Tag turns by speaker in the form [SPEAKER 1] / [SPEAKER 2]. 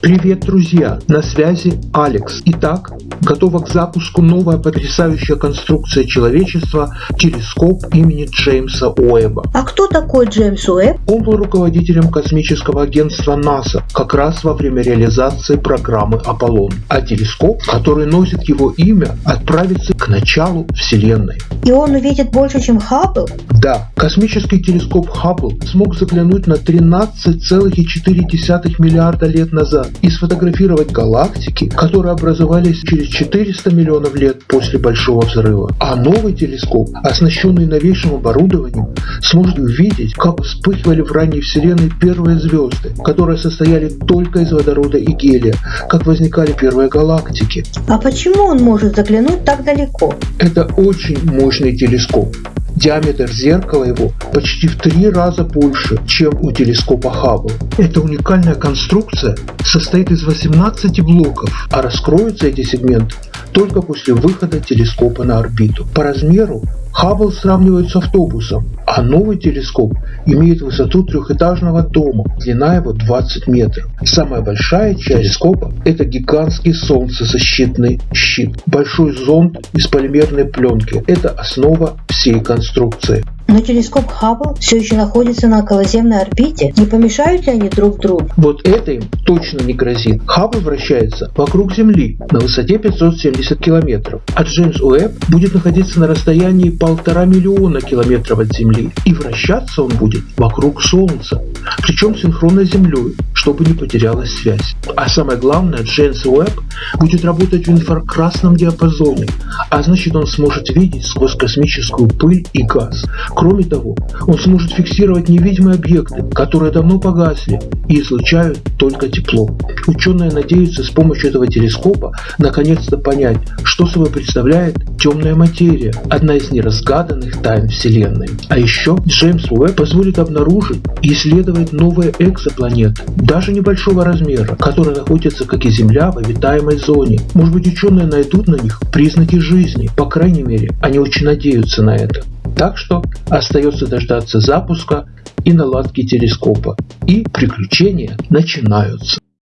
[SPEAKER 1] Привет, друзья! На связи Алекс. Итак, готова к запуску новая потрясающая конструкция человечества – телескоп имени Джеймса Уэбба.
[SPEAKER 2] А кто такой Джеймс Уэбб?
[SPEAKER 1] Он был руководителем космического агентства НАСА как раз во время реализации программы Аполлон. А телескоп, который носит его имя, отправится к началу Вселенной.
[SPEAKER 2] И он увидит больше, чем Хаббл?
[SPEAKER 1] Да, космический телескоп Хаббл смог заглянуть на 13,4 миллиарда лет назад и сфотографировать галактики, которые образовались через 400 миллионов лет после Большого Взрыва. А новый телескоп, оснащенный новейшим оборудованием, сможет увидеть, как вспыхивали в ранней Вселенной первые звезды, которые состояли только из водорода и гелия, как возникали первые галактики.
[SPEAKER 2] А почему он может заглянуть так далеко?
[SPEAKER 1] Это очень мощный телескоп. Диаметр зеркала его почти в три раза больше, чем у телескопа Хаббл. Эта уникальная конструкция состоит из 18 блоков, а раскроются эти сегменты только после выхода телескопа на орбиту. По размеру Хаббл сравнивают с автобусом, а новый телескоп имеет высоту трехэтажного дома, длина его 20 метров. Самая большая часть телескопа – это гигантский солнцезащитный щит, большой зонд из полимерной пленки. Это основа всей конструкции.
[SPEAKER 2] Но телескоп Хаббл все еще находится на околоземной орбите. Не помешают ли они друг другу?
[SPEAKER 1] Вот это им точно не грозит. Хаббл вращается вокруг Земли на высоте 570 километров, а Джеймс Уэбб будет находиться на расстоянии полтора миллиона километров от Земли. И вращаться он будет вокруг Солнца, причем синхронно с Землей, чтобы не потерялась связь. А самое главное, Джеймс Уэбб будет работать в инфракрасном диапазоне, а значит он сможет видеть сквозь космическую пыль и газ. Кроме того, он сможет фиксировать невидимые объекты, которые давно погасли и излучают только тепло. Ученые надеются с помощью этого телескопа наконец-то понять, что собой представляет темная материя, одна из неразгаданных тайн Вселенной. А еще Джеймс Уэбб позволит обнаружить и исследовать новые экзопланеты, даже небольшого размера, которые находятся, как и Земля, в обитаемой зоне. Может быть ученые найдут на них признаки жизни, по крайней мере, они очень надеются на это. Так что остается дождаться запуска и наладки телескопа. И приключения начинаются.